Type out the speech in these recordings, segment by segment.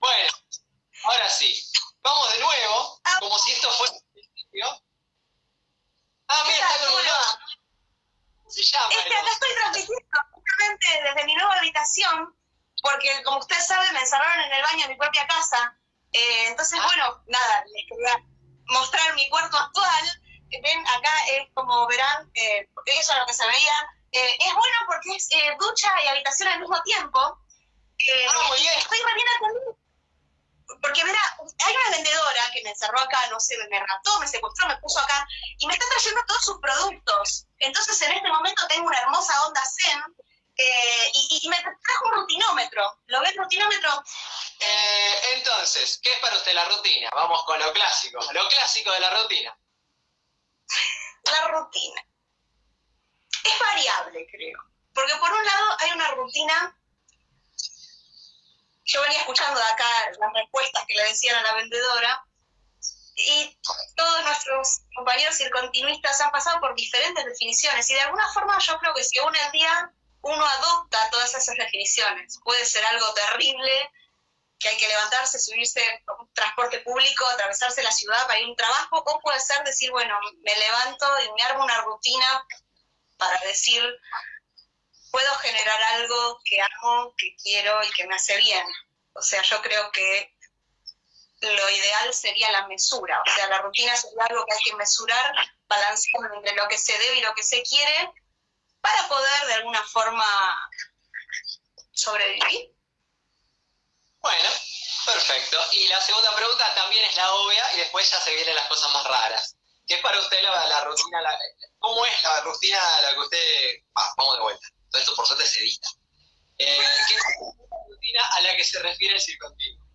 Bueno, ahora sí. Vamos de nuevo, como si esto fuera el principio. Ah, mira, está con un ¿Cómo se llama? Es que acá estoy transmitiendo justamente desde mi nueva habitación, porque como ustedes saben, me encerraron en el baño de mi propia casa. Eh, entonces, Ah. bueno, nada, les quería mostrar mi cuarto actual. Ven, acá es como verán, eh, eso es lo que se veía. Eh, es bueno porque es eh, ducha y habitación al mismo tiempo. Ah, muy bien. Estoy re bien atendida. Porque verá, hay una vendedora que me encerró acá, no sé, me raptó, me secuestró, me puso acá y me está trayendo todos sus productos. Entonces en este momento tengo una hermosa onda Zen eh, y, y me trajo un rutinómetro. ¿Lo ve el rutinómetro? Eh, entonces, ¿qué es para usted la rutina? Vamos con lo clásico. Lo clásico de la rutina. La rutina. Es variable, creo. Porque por un lado hay una rutina. Yo venía escuchando de acá las respuestas que le decían a la vendedora. Y todos nuestros compañeros circontinuistas han pasado por diferentes definiciones. Y de alguna forma yo creo que si uno el día uno adopta todas esas definiciones. Puede ser algo terrible, que hay que levantarse, subirse a un transporte público, atravesarse la ciudad para ir a un trabajo, o puede ser decir, bueno, me levanto y me armo una rutina para decir, puedo generar algo que amo, que quiero y que me hace bien. O sea, yo creo que lo ideal sería la mesura, o sea, la rutina sería algo que hay que mesurar, balanceando entre lo que se debe y lo que se quiere, para poder de alguna forma sobrevivir. Bueno, perfecto. Y la segunda pregunta también es la obvia y después ya se vienen las cosas más raras. ¿Qué es para usted la, la rutina? la- ¿Cómo es la rutina la que usted... Vamos de vuelta. Todo esto por suerte se edita. Eh, ¿Qué es la rutina a la que se refiere el circontinuo?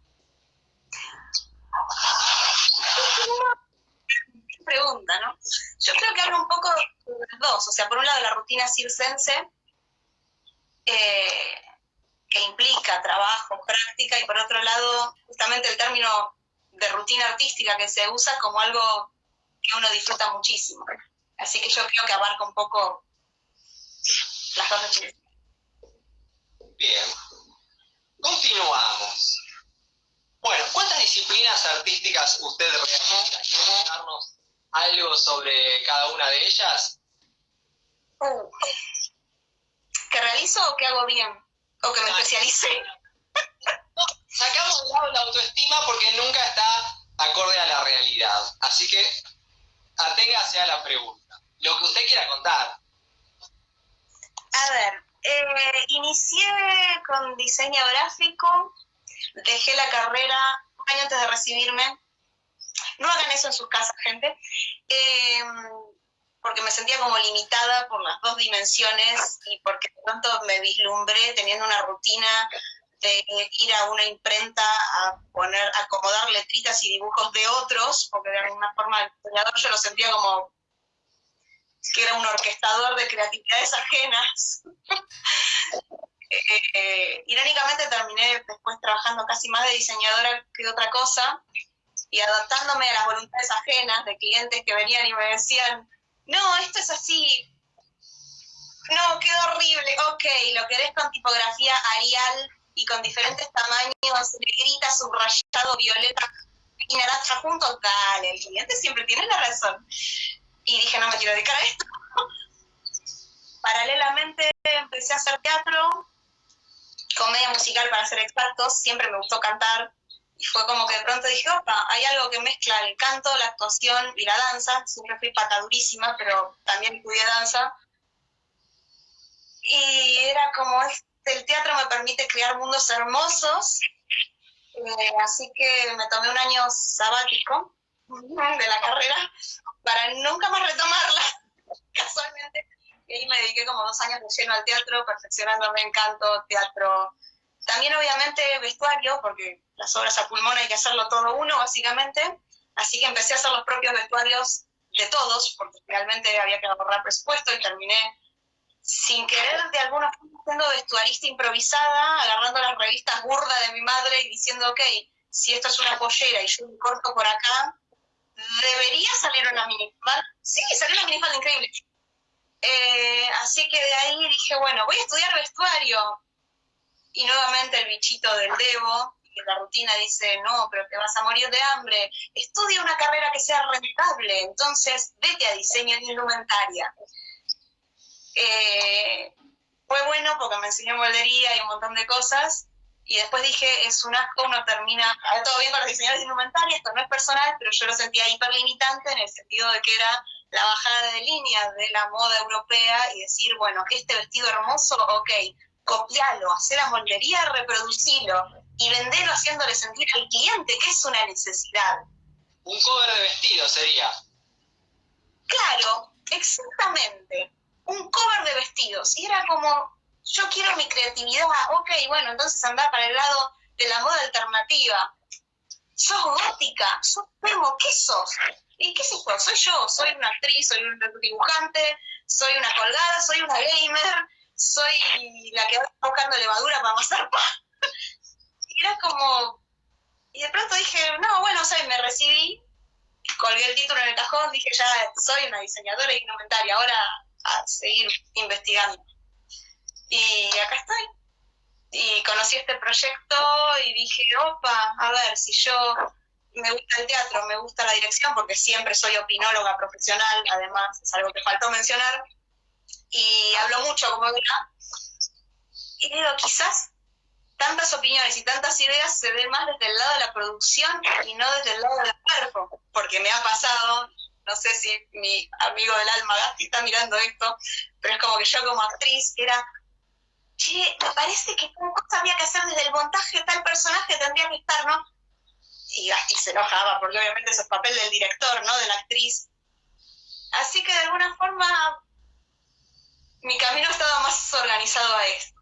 pregunta, ¿no? Yo creo que hablo un poco de las dos, o sea, por un lado la rutina circense, eh, que implica trabajo, práctica, y por otro lado, justamente el término de rutina artística que se usa como algo que uno disfruta muchísimo. Así que yo creo que abarca un poco las. Bien. Continuamos. Bueno, ¿cuántas disciplinas artísticas usted realiza? ¿Quiere contarnos algo sobre cada una de ellas? Uh. ¿Que realizo o que hago bien? ¿O que me especialicé? Sacamos de lado la autoestima porque nunca está acorde a la realidad. Así que aténgase a la pregunta. Lo que usted quiera contar. A ver, eh, inicié con diseño gráfico, dejé la carrera un año antes de recibirme. No hagan eso en sus casas, gente, eh, porque me sentía como limitada por las dos dimensiones y porque de pronto me vislumbré teniendo una rutina de ir a una imprenta a poner, acomodar letritas y dibujos de otros, porque de alguna forma el diseñador yo lo sentía como que era un orquestador de creatividades ajenas. Eh, eh, irónicamente terminé después trabajando casi más de diseñadora que de otra cosa y adaptándome a las voluntades ajenas de clientes que venían y me decían, no, esto es así, no, quedó horrible, ok, lo querés con tipografía Arial y con diferentes tamaños, negrita, subrayado, violeta y naranja juntos, dale, el cliente siempre tiene la razón. Y dije, no me quiero dedicar a esto. Paralelamente empecé a hacer teatro, comedia musical para ser expertos, siempre me gustó cantar, y fue como que de pronto dije, opa, hay algo que mezcla el canto, la actuación y la danza, siempre fui patadurísima, pero también estudié danza, y era como, este, el teatro me permite crear mundos hermosos, eh, así que me tomé un año sabático de la carrera para nunca más retomarla, casualmente. Y ahí me dediqué como dos años de lleno al teatro, perfeccionándome en canto, teatro. También obviamente vestuario, porque las obras a pulmón hay que hacerlo todo uno, básicamente. Así que empecé a hacer los propios vestuarios de todos, porque realmente había que ahorrar presupuesto y terminé sin querer de alguna forma siendo vestuarista improvisada, agarrando las revistas burdas de mi madre y diciendo, ok, si esto es una pollera y yo me corto por acá, debería salir una minifalda. Sí, salió una minifalda increíble. Eh, así que de ahí dije, bueno, voy a estudiar vestuario. Y nuevamente el bichito del Debo, que la rutina dice, no, pero te vas a morir de hambre, estudia una carrera que sea rentable, entonces vete a diseño de indumentaria. Eh, fue bueno porque me enseñó moldería y un montón de cosas, y después dije, es un asco, uno termina, todo bien con los diseñadores de indumentaria, esto no es personal, pero yo lo sentía hiperlimitante en el sentido de que era la bajada de línea de la moda europea y decir, bueno, este vestido hermoso, ok, copialo, hacer la moldería, reproducilo y venderlo haciéndole sentir al cliente que es una necesidad. Un cover de vestido sería. Claro, exactamente. Un cover de vestidos. Y era como, yo quiero mi creatividad, ok, bueno, entonces anda para el lado de la moda alternativa. Sos gótica, sos primo, ¿qué sos? ¿Y qué sé yo? Soy yo, soy una actriz, soy un dibujante, soy una colgada, soy una gamer, soy la que va buscando levadura para amasar pan. y era como... Y de pronto dije, no, bueno, o sea, me recibí, colgué el título en el cajón, dije, ya soy una diseñadora indumentaria, ahora a seguir investigando. Y acá estoy. Y conocí este proyecto y dije, opa, a ver, si yo me gusta el teatro, me gusta la dirección, porque siempre soy opinóloga profesional, además es algo que faltó mencionar, y hablo mucho como una, y digo, quizás tantas opiniones y tantas ideas se den más desde el lado de la producción y no desde el lado del cuerpo, porque me ha pasado, no sé si mi amigo del alma Gasti está mirando esto, pero es como que yo como actriz era, che, me parece que tal cosa había que hacer desde el montaje, tal personaje tendría que estar, ¿no? y Gasti se enojaba, porque obviamente es el papel del director, ¿no? De la actriz. Así que de alguna forma mi camino estaba más organizado a esto.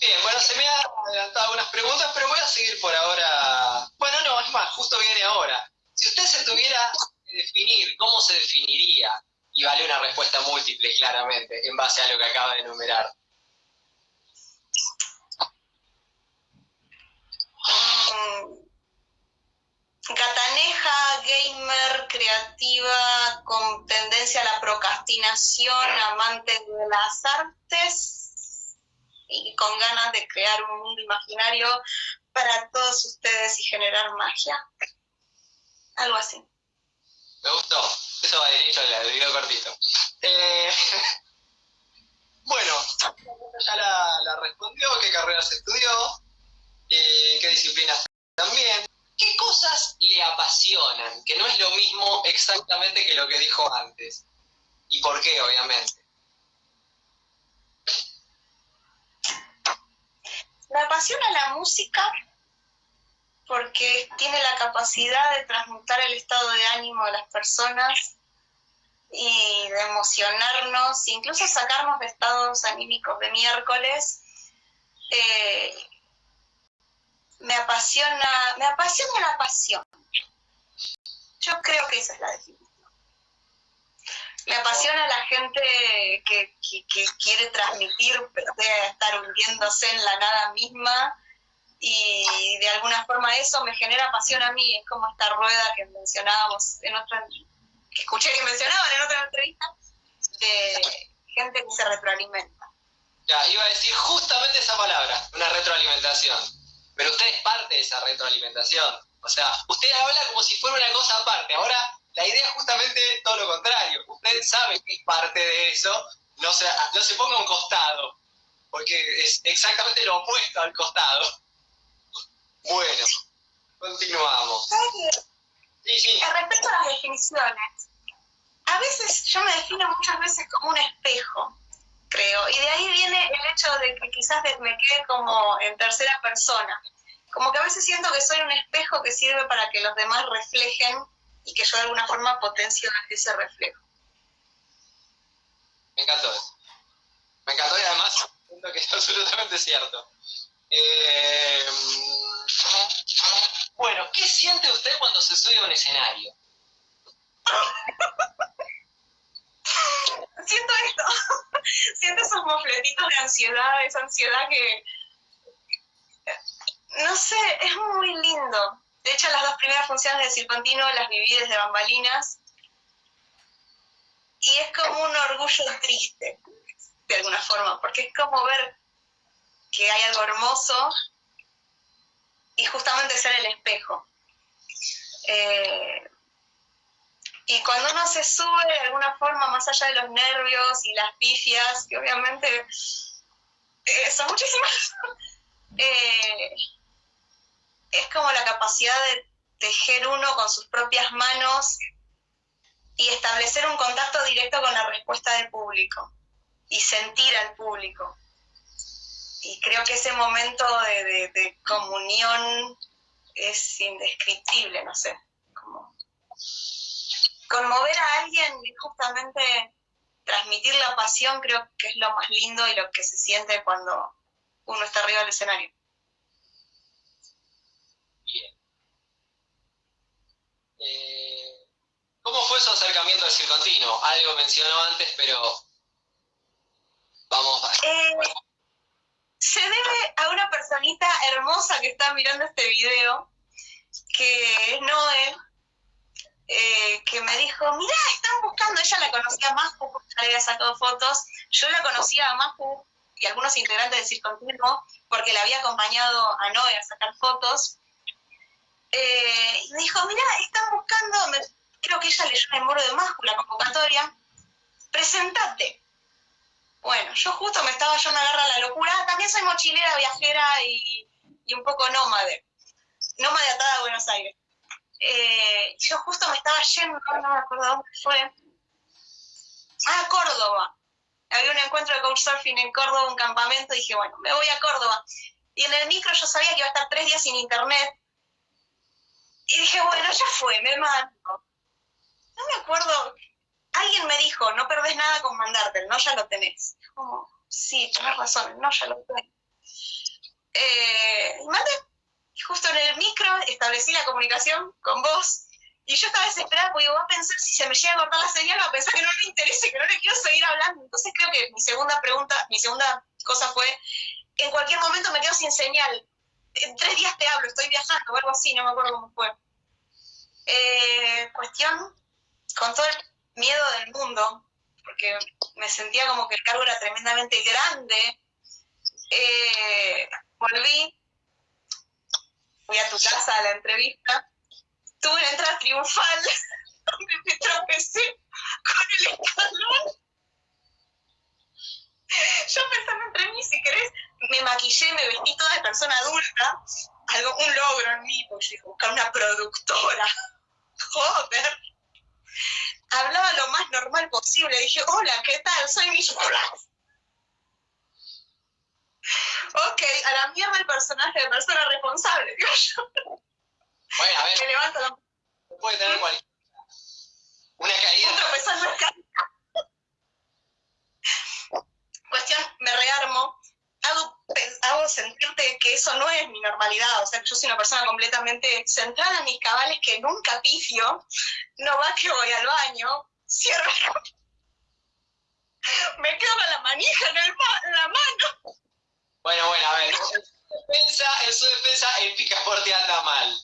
Bien, bueno, se me han adelantado algunas preguntas, pero voy a seguir por ahora. Bueno, no, es más, justo viene ahora. Si usted se tuviera que definir, ¿cómo se definiría? Y vale una respuesta múltiple, claramente, en base a lo que acaba de enumerar. gataneja, gamer, creativa, con tendencia a la procrastinación, amante de las artes y con ganas de crear un mundo imaginario para todos ustedes y generar magia. Algo así. Me gustó. Eso va derecho al video cortito. Eh, bueno, ya la, respondió, qué carreras estudió, eh, qué disciplinas también. ¿Qué cosas le apasionan? Que no es lo mismo exactamente que lo que dijo antes. ¿Y por qué, obviamente? Me apasiona la música porque tiene la capacidad de transmutar el estado de ánimo de las personas emocionarnos, incluso sacarnos de estados anímicos de miércoles eh, me apasiona, me apasiona la pasión. Yo creo que esa es la definición. Me apasiona la gente que, quiere transmitir, pero puede estar hundiéndose en la nada misma y de alguna forma eso me genera pasión a mí. Es como esta rueda que mencionábamos en otra, que escuché que mencionaban en otra entrevista, de gente que se retroalimenta. Ya, iba a decir justamente esa palabra, una retroalimentación pero usted es parte de esa retroalimentación. O sea, usted habla como si fuera una cosa aparte. Ahora, la idea es justamente todo lo contrario. Usted sabe que es parte de eso, no se, no se ponga a un costado, porque es exactamente lo opuesto al costado. Bueno, continuamos. Sí, sí. Respecto a las definiciones, a veces yo me defino muchas veces como un espejo creo. Y de ahí viene el hecho de que quizás me quede como en tercera persona. Como que a veces siento que soy un espejo que sirve para que los demás reflejen y que yo de alguna forma potencio ese reflejo. Me encantó eso. Me encantó y además siento que es absolutamente cierto. Eh, bueno, ¿qué siente usted cuando se sube a un escenario? siento esto, siento esos mofletitos de ansiedad, esa ansiedad que, no sé, es muy lindo. De hecho, las dos primeras funciones de Circontino las viví desde bambalinas y es como un orgullo triste, de alguna forma, porque es como ver que hay algo hermoso y justamente ser el espejo. Eh, y cuando uno se sube de alguna forma, más allá de los nervios y las pifias, que obviamente eh, son muchísimas, eh, es como la capacidad de tejer uno con sus propias manos y establecer un contacto directo con la respuesta del público y sentir al público. Y creo que ese momento de, comunión es indescriptible, no sé. Como conmover a alguien y justamente transmitir la pasión creo que es lo más lindo y lo que se siente cuando uno está arriba del escenario. Bien. Eh, ¿Cómo fue su acercamiento al circontino? Algo mencionó antes, pero vamos a... Eh, se debe a una personita hermosa que está mirando este video, que es Noé, eh, que me dijo, mira, están buscando, ella la conocía a Mapu, ya le había sacado fotos, yo la conocía a Mapu y algunos integrantes de Circontinuo, porque la había acompañado a Noé a sacar fotos, eh, y me dijo, mira, están buscando, creo que ella leyó en el muro de Mapu la convocatoria, presentate. Bueno, yo justo me estaba yo me agarra la locura, también soy mochilera, viajera y, y un poco nómade, nómade atada a Buenos Aires. Eh, yo justo me estaba yendo, no me acuerdo dónde fue. Ah, Córdoba. Había un encuentro de couchsurfing en Córdoba, un campamento, y dije, bueno, me voy a Córdoba. Y en el micro yo sabía que iba a estar tres días sin internet. Y dije, bueno, ya fue, me mato. No me acuerdo, alguien me dijo, no perdés nada con mandarte, no ya lo tenés. Como, sí, tenés razón, no ya lo tenés. Eh, y justo en el micro establecí la comunicación con vos y yo estaba desesperada porque va a pensar si se me llega a cortar la señal, va a pensar que no le interese, que no le quiero seguir hablando. Entonces creo que mi segunda pregunta, mi segunda cosa fue, en cualquier momento me quedo sin señal. En tres días te hablo, estoy viajando o algo así, no me acuerdo cómo fue. Eh, cuestión, con todo el miedo del mundo, porque me sentía como que el cargo era tremendamente grande, eh, volví fui a tu casa a la entrevista, tuve una entrada triunfal donde me tropecé con el escalón. Yo pensando entre mí, si querés, me maquillé, me vestí toda de persona adulta, algo, un logro en mí, porque dije, buscar una productora. Joder. Hablaba lo más normal posible, dije, hola, ¿qué tal? Soy Nicolás ok, a la mierda el personaje de persona responsable, digo yo. Bueno, a ver. Me levanto la... Puede tener cualquier... Una caída. Un tropezón no Cuestión, me rearmo, hago, hago sentirte que eso no es mi normalidad, o sea, que yo soy una persona completamente centrada en mis cabales, que nunca pifio, no va que voy al baño, cierro me quedo con la manija en, el en la mano. Bueno, bueno, a ver, en su defensa, en su defensa el picaporte anda mal.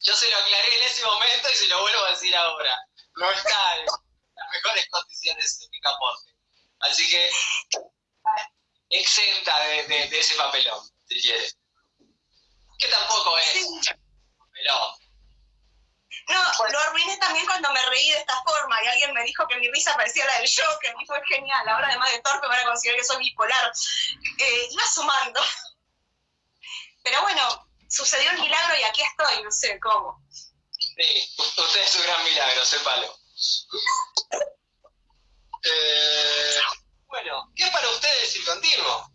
Yo se lo aclaré en ese momento y se lo vuelvo a decir ahora. No está en las mejores condiciones de picaporte. Así que exenta de, ese papelón, si quiere. Que tampoco es papelón. No, lo arruiné también cuando me reí de esta forma y alguien me dijo que mi risa parecía la del Joker, y fue genial, ahora además de torpe van a considerar que soy bipolar. Eh, iba sumando. Pero bueno, sucedió un milagro y aquí estoy, no sé cómo. Sí, usted es un gran milagro, sépalo. Eh, bueno, ¿qué es para ustedes el continuo?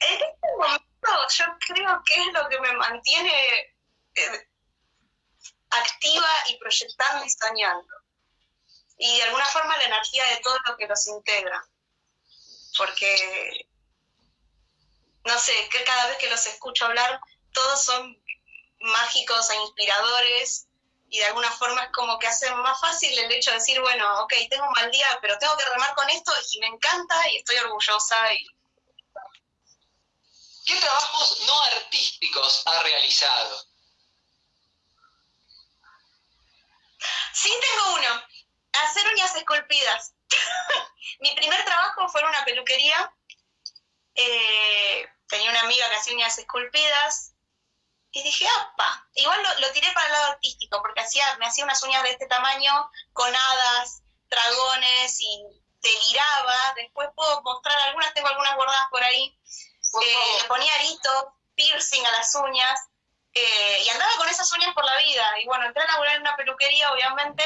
En este momento yo creo que es lo que me mantiene eh, activa y proyectando y soñando. Y de alguna forma la energía de todo lo que los integra. Porque, no sé, que cada vez que los escucho hablar, todos son mágicos e inspiradores y de alguna forma es como que hacen más fácil el hecho de decir, bueno, ok, tengo un mal día, pero tengo que remar con esto y me encanta y estoy orgullosa. Y... ¿Qué trabajos no artísticos ha realizado? Sí, tengo uno. Hacer uñas esculpidas. Mi primer trabajo fue en una peluquería. Eh, tenía una amiga que hacía uñas esculpidas, y dije, apa, igual lo, tiré para el lado artístico, porque hacía, me hacía unas uñas de este tamaño, con hadas, dragones, y deliraba, después puedo mostrar algunas, tengo algunas guardadas por ahí, eh, le ponía aritos, piercing a las uñas, eh, y andaba con esas uñas por la vida, y bueno, entré a laburar en una peluquería, obviamente,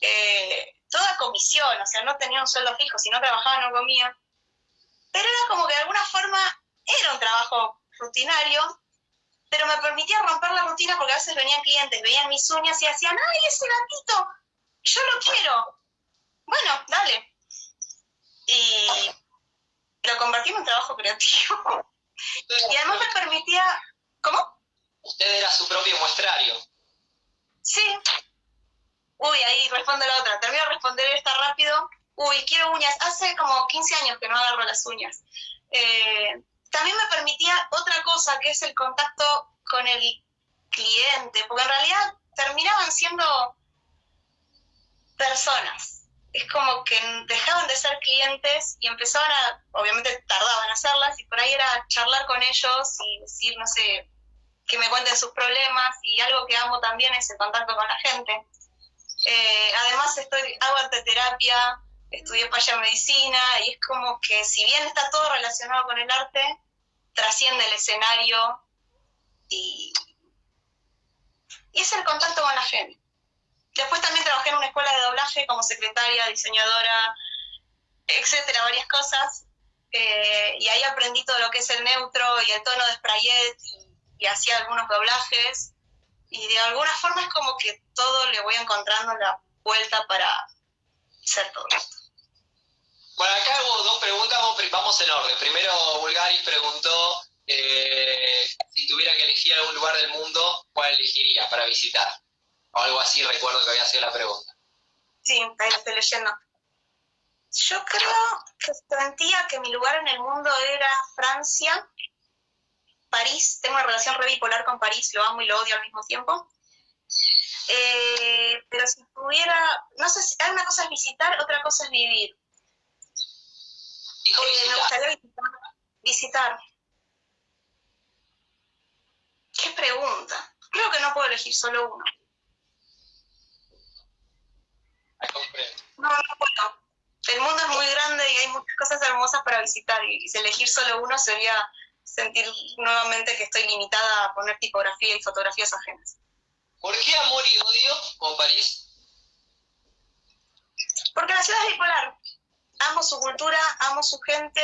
eh, toda comisión, o sea, no tenía un sueldo fijo, si no trabajaba no comía, pero era como que de alguna forma era un trabajo rutinario, pero me permitía romper la rutina porque a veces venían clientes, veían mis uñas y decían, ¡ay, ese gatito! Yo lo quiero. Bueno, dale. Y lo convertí en un trabajo creativo. Y además me permitía... ¿Cómo? Usted era su propio muestrario. Sí. Uy, ahí responde la otra. Termino de responder esta rápido. Uy, quiero uñas. Hace como 15 años que no agarro las uñas. Eh, también me permitía otra cosa, que es el contacto con el cliente, porque en realidad terminaban siendo personas. Es como que dejaban de ser clientes y empezaban a, obviamente tardaban en hacerlas, y por ahí era charlar con ellos y decir, no sé, que me cuenten sus problemas, y algo que amo también es el contacto con la gente. Eh, además estoy, hago arteterapia, estudié para medicina, y es como que si bien está todo relacionado con el arte, trasciende el escenario y, es el contacto con la gente. Después también trabajé en una escuela de doblaje como secretaria, diseñadora, etcétera, varias cosas. Eh, y ahí aprendí todo lo que es el neutro y el tono de sprayet y, hacía algunos doblajes. Y de alguna forma es como que todo le voy encontrando la vuelta para ser todo esto. Bueno, acá hago dos preguntas, vamos en orden. Primero, Bulgaris preguntó eh, si tuviera que elegir algún lugar del mundo, ¿cuál elegiría para visitar? O algo así, recuerdo que había sido la pregunta. Sí, ahí lo estoy leyendo. Yo creo que sentía que mi lugar en el mundo era Francia, París. Tengo una relación re bipolar con París, lo amo y lo odio al mismo tiempo. Eh, pero si pudiera, no sé, si, una cosa es visitar, otra cosa es vivir. Eh, me gustaría visitar. ¿Qué pregunta? Creo que no puedo elegir solo uno. No, no puedo. El mundo es muy grande y hay muchas cosas hermosas para visitar y elegir solo uno sería sentir nuevamente que estoy limitada a poner tipografía y fotografías ajenas. ¿Por qué amor y odio con París? Porque la ciudad es bipolar amo su cultura, amo su gente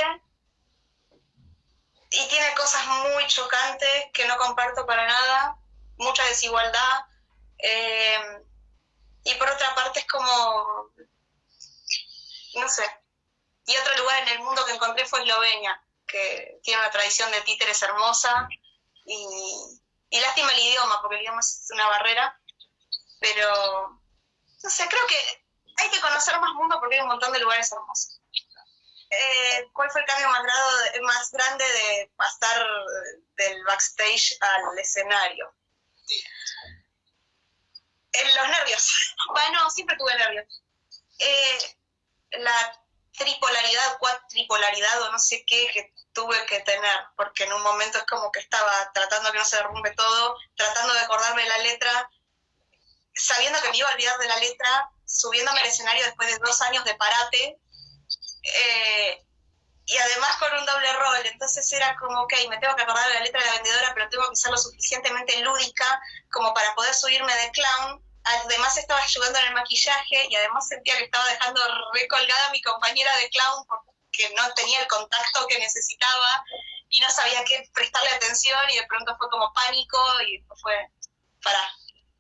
y tiene cosas muy chocantes que no comparto para nada, mucha desigualdad. Eh, y por otra parte es como, no sé. Y otro lugar en el mundo que encontré fue Eslovenia, que tiene una tradición de títeres hermosa y, y lástima el idioma, porque el idioma es una barrera, pero no sé, creo que hay que conocer más mundo porque hay un montón de lugares hermosos. Eh, ¿Cuál fue el cambio más, más grande de pasar del backstage al escenario? En los nervios. Bueno, siempre tuve nervios. Eh, la tripolaridad, cuatripolaridad o no sé qué que tuve que tener, porque en un momento es como que estaba tratando que no se derrumbe todo, tratando de acordarme de la letra, sabiendo que me iba a olvidar de la letra, subiéndome al escenario después de dos años de parate, eh, y además con un doble rol, entonces era como, ok, me tengo que acordar de la letra de la vendedora, pero tengo que ser lo suficientemente lúdica como para poder subirme de clown. Además estaba ayudando en el maquillaje y además sentía que estaba dejando recolgada a mi compañera de clown no tenía el contacto que necesitaba y no sabía qué prestarle atención y de pronto fue como pánico y fue, para,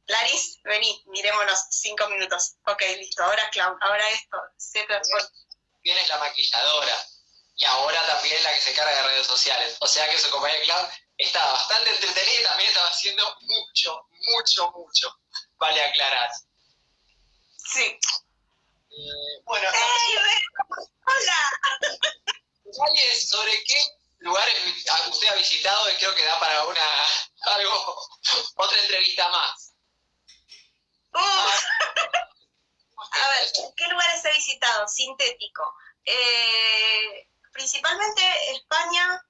Laris, vení, mirémonos cinco minutos. Ok, listo, ahora clown, ahora esto. Tienes la maquilladora y ahora también la que se encarga de redes sociales. O sea que su compañía clown estaba bastante entretenida y también estaba haciendo mucho, mucho, mucho. Vale aclarar. Sí. Eh, bueno. ¡Hola! sobre qué lugares usted ha visitado y creo que da para una algo otra entrevista más. A ver, ¿qué lugares he visitado? Sintético. Eh, principalmente España,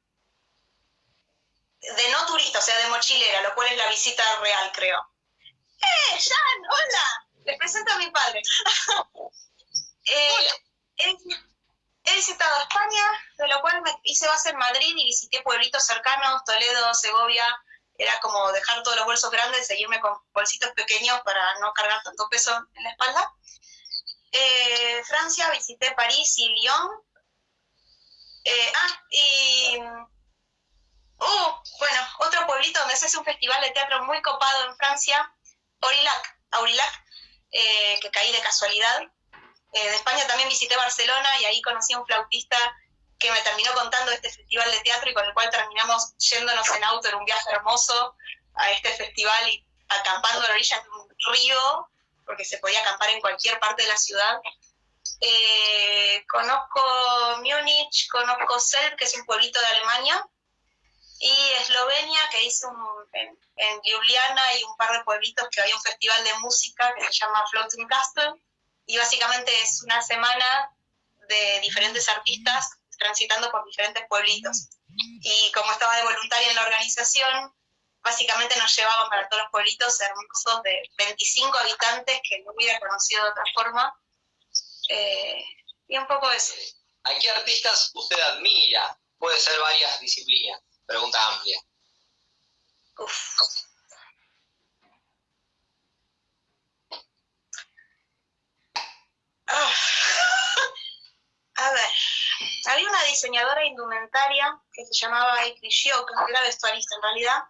de no turista, o sea, de mochilera, lo cual es la visita real, creo. ¡Eh, Jan! ¡Hola! Les presento a mi padre. eh, he, he, visitado España, de lo cual me hice base en Madrid y visité pueblitos cercanos, Toledo, Segovia. Era como dejar todos los bolsos grandes, seguirme con bolsitos pequeños para no cargar tanto peso en la espalda. Eh, Francia, visité París y Lyon. Eh, ah, y Uh, bueno, otro pueblito donde se hace un festival de teatro muy copado en Francia, Aurillac, Aurillac eh, que caí de casualidad. Eh, de España también visité Barcelona y ahí conocí a un flautista que me terminó contando este festival de teatro y con el cual terminamos yéndonos en auto en un viaje hermoso a este festival y acampando a la orilla de un río, porque se podía acampar en cualquier parte de la ciudad. Eh, conozco Múnich, conozco Selb, que es un pueblito de Alemania, y Eslovenia, que hice un, en, Ljubljana y un par de pueblitos que había un festival de música que se llama Floating Castle, y básicamente es una semana de diferentes artistas transitando por diferentes pueblitos. Y como estaba de voluntaria en la organización, básicamente nos llevaban para todos los pueblitos hermosos de 25 habitantes que no hubiera conocido de otra forma. Eh, y un poco eso. ¿A qué artistas usted admira? Puede ser varias disciplinas. Pregunta amplia. Ah. A ver, había una diseñadora indumentaria que se llamaba Ekri que era vestuarista en realidad,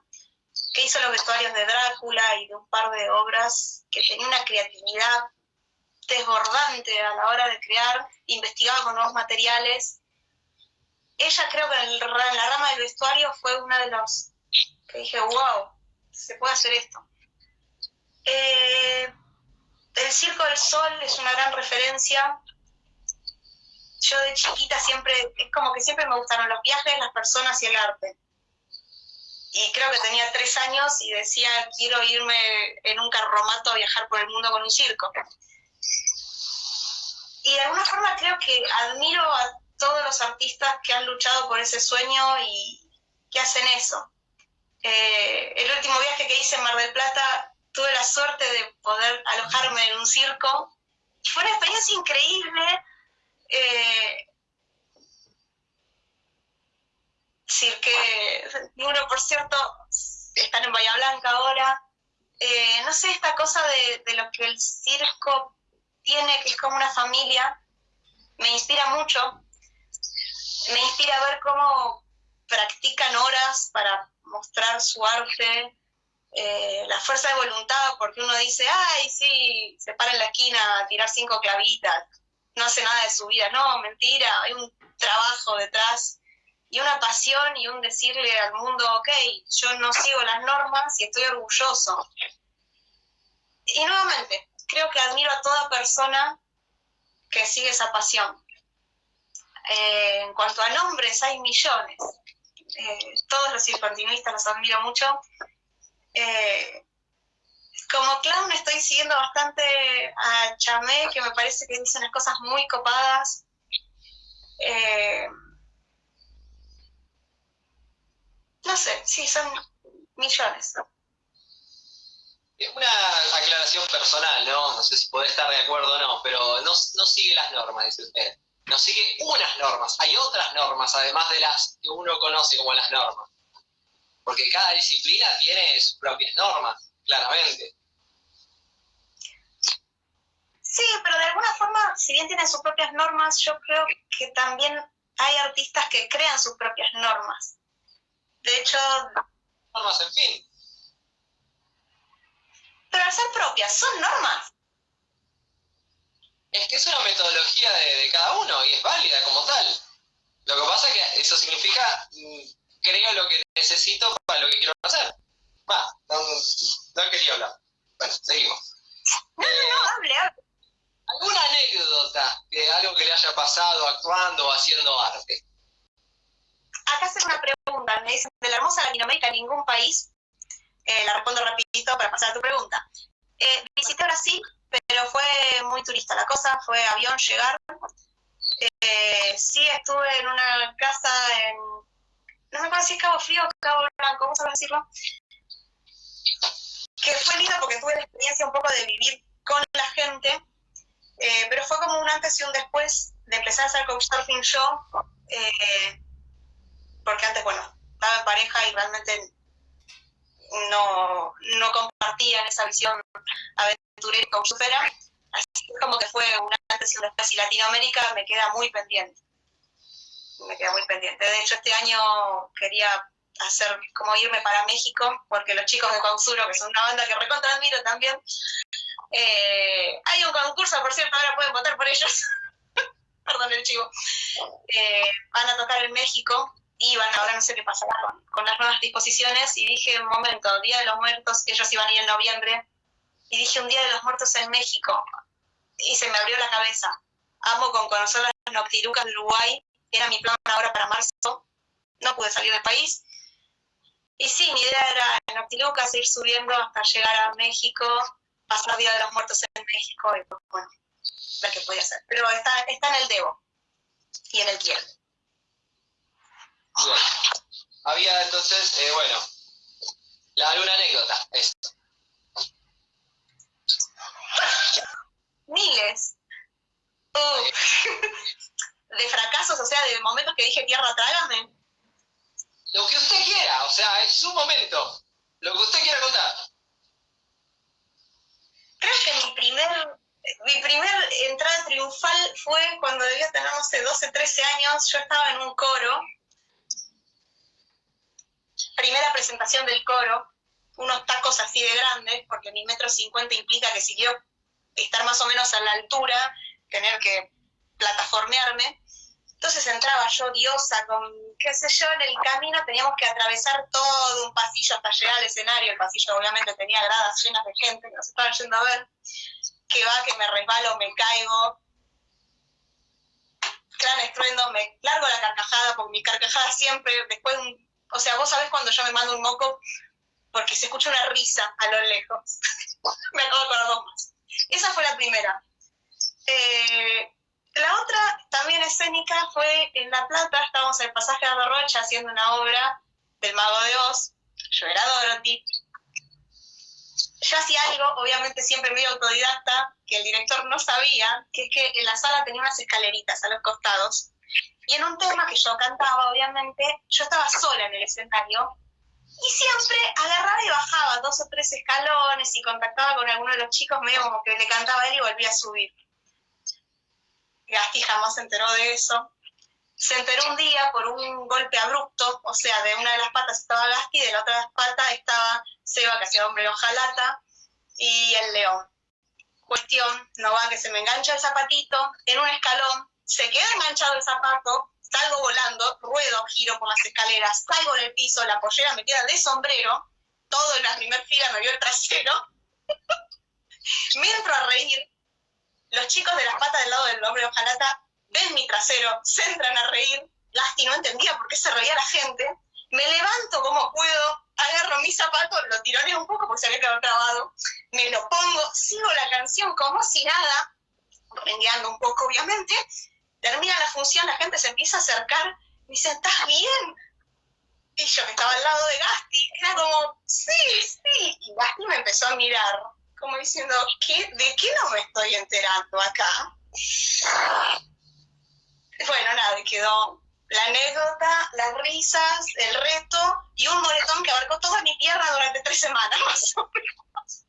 que hizo los vestuarios de Drácula y de un par de obras que tenía una creatividad desbordante a la hora de crear, investigaba con nuevos materiales ella creo que en, la rama del vestuario fue una de los que dije, wow, se puede hacer esto. Eh, el Circo del Sol es una gran referencia. Yo de chiquita siempre, es como que siempre me gustaron los viajes, las personas y el arte. Y creo que tenía tres años y decía, quiero irme en un carromato a viajar por el mundo con un circo. Y de alguna forma creo que admiro a todos los artistas que han luchado por ese sueño y que hacen eso. Eh, el último viaje que hice en Mar del Plata tuve la suerte de poder alojarme en un circo y fue una experiencia increíble. Eh, que uno, por cierto, están en Bahía Blanca ahora. Eh, no sé, esta cosa de, de lo que el circo tiene, que es como una familia, me inspira mucho me inspira a ver cómo practican horas para mostrar su arte, eh, la fuerza de voluntad, porque uno dice, ay, sí, se para en la esquina a tirar cinco clavitas, no hace nada de su vida. No, mentira, hay un trabajo detrás y una pasión y un decirle al mundo, ok, yo no sigo las normas y estoy orgulloso. Y nuevamente, creo que admiro a toda persona que sigue esa pasión. Eh, en cuanto a nombres, hay millones. Eh, todos los circontinuistas los admiro mucho. Eh, como clown estoy siguiendo bastante a Chamé, que me parece que dice unas cosas muy copadas. no sé, sí, son millones. Una aclaración personal, ¿no? No sé si puede estar de acuerdo o no, pero no, no sigue las normas, dice usted no sigue unas normas, hay otras normas, además de las que uno conoce como las normas. Porque cada disciplina tiene sus propias normas, claramente. Sí, pero de alguna forma, si bien tiene sus propias normas, yo creo que también hay artistas que crean sus propias normas. De hecho... Normas, en fin. Pero al ser propias, son normas. Es que es una metodología de, cada uno y es válida como tal. Lo que pasa es que eso significa, mm, creo lo que necesito para lo que quiero hacer. Va, no, no quería hablar. Bueno, seguimos. No, no, no, hable, hable. ¿Alguna anécdota de algo que le haya pasado actuando o haciendo arte? Acá hacen una pregunta, me dicen, de la hermosa Latinoamérica, ningún país, eh, la respondo rapidito para pasar a tu pregunta. Eh, visité Brasil pero fue muy turista la cosa, fue avión llegar. Eh, sí estuve en una casa en no me acuerdo si es Cabo Frío o Cabo Blanco, vamos a decirlo, que fue lindo porque tuve la experiencia un poco de vivir con la gente, eh, pero fue como un antes y un después de empezar a hacer couchsurfing yo, eh, porque antes, bueno, estaba en pareja y realmente no, no compartían esa visión aventurera y couchsurfera, así como que fue un antes y un después, y Latinoamérica me queda muy pendiente, me queda muy pendiente. De hecho, este año quería hacer como irme para México, porque los chicos de Causuro, que son una banda que recontra admiro también, eh, hay un concurso, por cierto, ahora pueden votar por ellos, perdón el chivo, eh, van a tocar en México y van, ahora no sé qué pasará con, las nuevas disposiciones, y dije, un momento, Día de los Muertos, ellos iban a ir en noviembre, y dije, un Día de los Muertos en México, y se me abrió la cabeza. Amo con conocer las Noctilucas de Uruguay, era mi plan ahora para marzo, no pude salir del país, y sí, mi idea era en Noctilucas ir subiendo hasta llegar a México, pasar Día de los Muertos en México y pues, bueno, ver qué podía hacer. Pero está, está en el debo y en el quiero. Bien. Había entonces, eh, bueno, la alguna anécdota, esto. Miles. De fracasos, o sea, de momentos que dije tierra, trágame lo que usted quiera, o sea, es su momento. Lo que usted quiera contar. Creo que mi primer, mi primer entrada triunfal fue cuando debía tener, no sé, 12, 13 años. Yo estaba en un coro. Primera presentación del coro. Unos tacos así de grandes, porque mi metro cincuenta implica que si quiero estar más o menos a la altura, tener que plataformearme. Entonces entraba yo diosa con, qué sé yo, en el camino teníamos que atravesar todo un pasillo hasta llegar al escenario. El pasillo obviamente tenía gradas llenas de gente que nos estaban yendo a ver. Que va, que me resbalo, me caigo. Gran estruendo, me largo la carcajada, porque mi carcajada siempre, después un, o sea, vos sabés cuando yo me mando un moco, porque se escucha una risa a lo lejos. me acabo de dos más. Esa fue la primera. Eh, la otra, también escénica, fue en La Plata, estábamos en el pasaje de Rocha haciendo una obra del Mago de Oz, yo era Dorothy. Yo hacía algo, obviamente siempre medio autodidacta, que el director no sabía, que es que en la sala tenía unas escaleritas a los costados. Y en un tema que yo cantaba, obviamente, yo estaba sola en el escenario y siempre agarraba y bajaba dos o tres escalones y contactaba con alguno de los chicos, medio como que le cantaba a él y volvía a subir. Gasti jamás se enteró de eso. Se enteró un día por un golpe abrupto, o sea, de una de las patas estaba Gasti, de la otra pata estaba Seba, que hacía hombre hojalata, y el león. Cuestión, no va que se me engancha el zapatito en un escalón, se queda enganchado el zapato, salgo volando, ruedo, giro por las escaleras, caigo en el piso, la pollera me queda de sombrero, todo en la primera fila me vio el trasero, me entro a reír, los chicos de las patas del lado del hombre ojalata ven mi trasero, se entran a reír. Lasti no entendía por qué se reía la gente. Me levanto como puedo, agarro mi zapato, lo tironeo un poco porque se había quedado trabado, me lo pongo, sigo la canción como si nada, rengueando un poco obviamente. Termina la función, la gente se empieza a acercar, me dice, ¿estás bien? Y yo que estaba al lado de Gasti, era como, sí, sí. Y Gasti me empezó a mirar como diciendo, ¿de qué no me estoy enterando acá? Bueno, nada, quedó la anécdota, las risas, el reto y un moretón que abarcó toda mi tierra durante tres semanas más o menos.